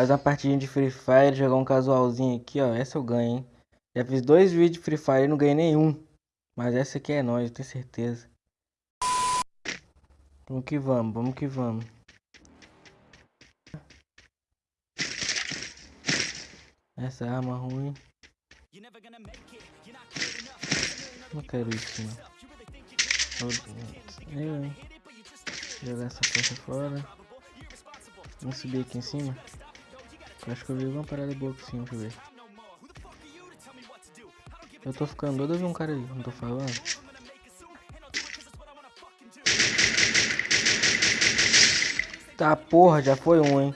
Mais uma partidinha de Free Fire, jogar um casualzinho aqui, ó. Essa eu ganho, hein? Já fiz dois vídeos de Free Fire e não ganhei nenhum. Mas essa aqui é nóis, eu tenho certeza. Vamos que vamos, vamos que vamos. Essa arma ruim. Não quero isso, hein? Jogar essa porta fora. Vamos subir aqui em cima. Eu acho que eu vi alguma parada boa aqui cima, deixa eu ver. Eu tô ficando doido, eu vi um cara ali, não tô falando. Tá, porra, já foi um, hein.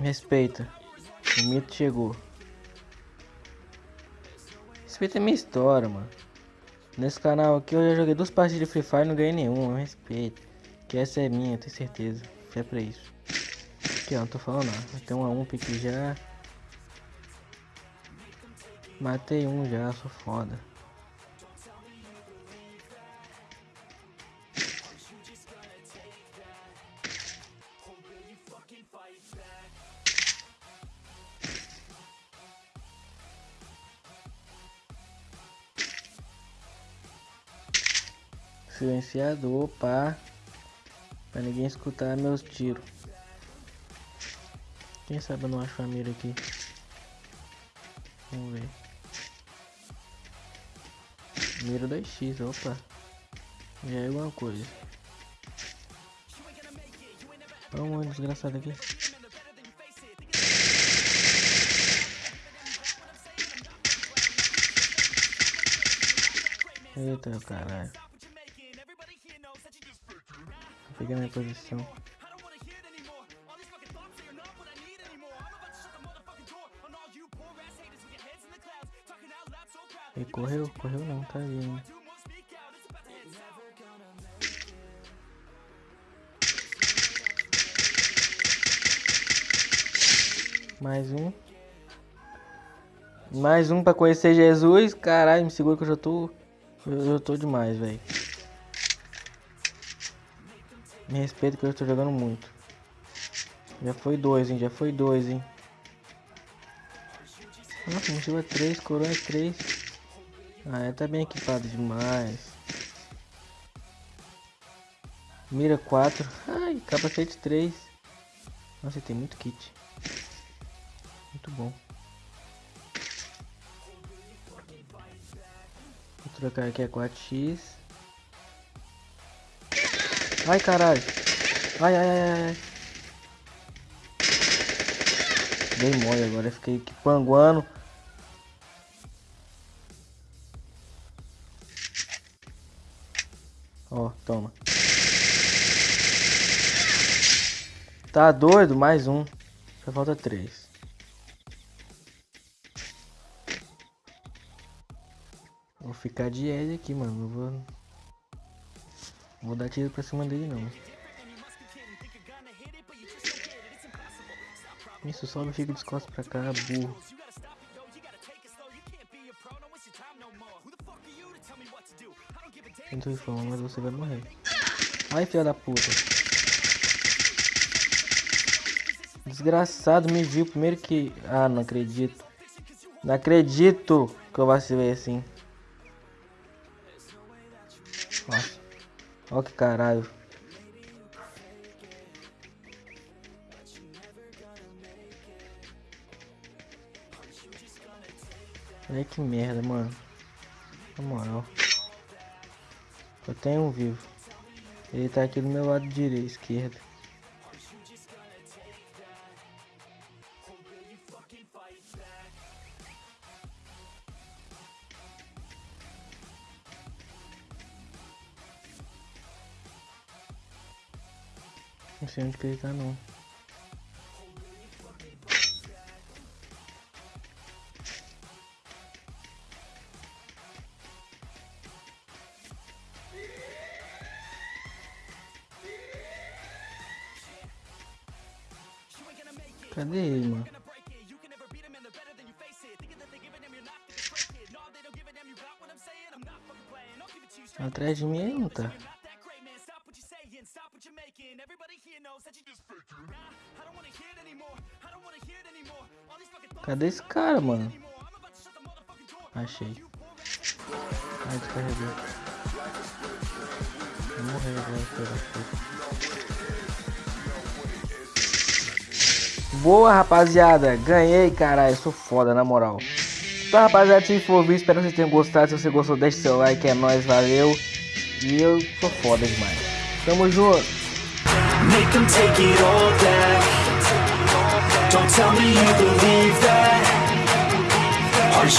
Respeita. O mito chegou. Respeita a minha história, mano. Nesse canal aqui eu já joguei duas partidas de Free Fire e não ganhei nenhuma. Respeito. Que essa é minha, tenho certeza. É pra isso. Aqui ó, não tô falando nada. Tem um a um aqui já. Matei um já, sou foda. Silenciador, pá. Pra ninguém escutar meus tiros. Quem sabe eu não acho a mira aqui. Vamos ver. Mira 2x, opa. Já é alguma coisa. Olha um desgraçado aqui. Eita caralho. Peguei minha posição. Correu? Correu não, tá ainda. Mais um. Mais um pra conhecer Jesus. Caralho, me segura que eu já tô... Eu, já tô demais, velho. Me respeita que eu estou jogando muito. Já foi dois, hein? Já foi dois, hein? Nossa, mochila é três, coroa é três. Ah, tá bem equipado demais. Mira 4. Ai, capacete 3. Nossa, tem muito kit. Muito bom. Vou trocar aqui a 4x. Ai, caralho. Ai, ai, ai, ai. Dei mole agora, fiquei aqui panguando. Ó, toma. Tá doido? Mais um. Só falta três. Vou ficar de Ed aqui, mano. Não vou... Vou dar tiro pra cima dele não. Isso sobe fica de costas pra cá, burro. Sinto informar, mas você vai morrer. Ai, filha da puta. Desgraçado, me viu primeiro que... Ah, não acredito. Não acredito que eu vacilei assim. Nossa. Ó que caralho. Olha que merda, mano. Na moral. Eu tenho um vivo. Ele tá aqui do meu lado direito, esquerdo. Não sei onde que ele tá não. Cadê ele, mano? Atrás de mim ele não tá. Cadê esse cara, mano? Achei. Ai, descarregou. Vou morrer agora, filho Boa, rapaziada. Ganhei, caralho. Sou foda, na moral. Então, rapaziada, se for vídeo, espero que vocês tenham gostado. Se você gostou, deixe seu like. É nóis, valeu. E eu sou foda demais. Tamo junto. Make them take it all back. Don't tell me you believe that. Are you